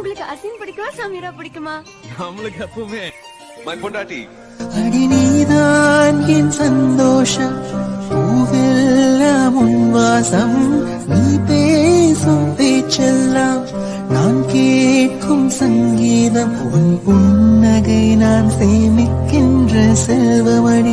உங்களுக்கு அசின் பிடிக்குமா சமீரா பிடிக்குமா? நம்மளுக்கு எப்பவுமே மை பொண்டாட்டி. அடி நீதான் என் சந்தோஷம். பூவெல்லாம் உன் வாசம். நீ பேசும் பேச்செல்லாம் நான் கேட்கும் சங்கீதம். உன் புன்னகை நான் சேமிக்கின்ற செல்வமணி